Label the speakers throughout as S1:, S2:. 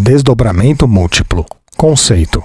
S1: Desdobramento múltiplo. Conceito: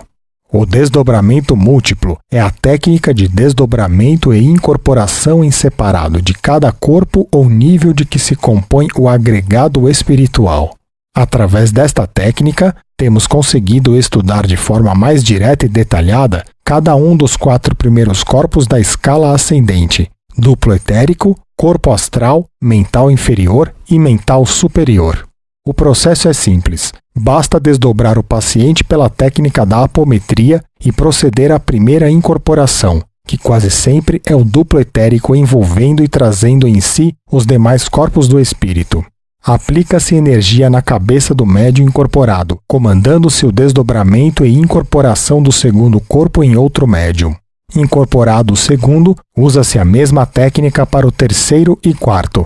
S1: O desdobramento múltiplo é a técnica de desdobramento e incorporação em separado de cada corpo ou nível de que se compõe o agregado espiritual. Através desta técnica, temos conseguido estudar de forma mais direta e detalhada cada um dos quatro primeiros corpos da escala ascendente: duplo etérico, corpo astral, mental inferior e mental superior. O processo é simples. Basta desdobrar o paciente pela técnica da apometria e proceder à primeira incorporação, que quase sempre é o duplo etérico envolvendo e trazendo em si os demais corpos do espírito. Aplica-se energia na cabeça do médium incorporado, comandando-se o desdobramento e incorporação do segundo corpo em outro médium. Incorporado o segundo, usa-se a mesma técnica para o terceiro e quarto.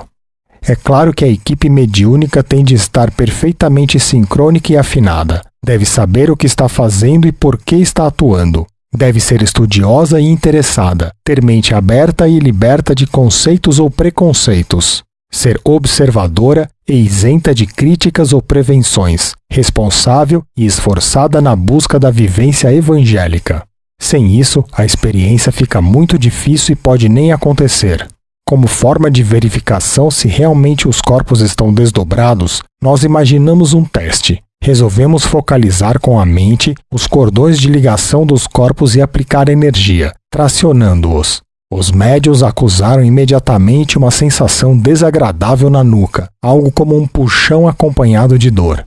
S1: É claro que a equipe mediúnica tem de estar perfeitamente sincrônica e afinada. Deve saber o que está fazendo e por que está atuando. Deve ser estudiosa e interessada, ter mente aberta e liberta de conceitos ou preconceitos. Ser observadora e isenta de críticas ou prevenções, responsável e esforçada na busca da vivência evangélica. Sem isso, a experiência fica muito difícil e pode nem acontecer. Como forma de verificação se realmente os corpos estão desdobrados, nós imaginamos um teste. Resolvemos focalizar com a mente os cordões de ligação dos corpos e aplicar energia, tracionando-os. Os médios acusaram imediatamente uma sensação desagradável na nuca, algo como um puxão acompanhado de dor.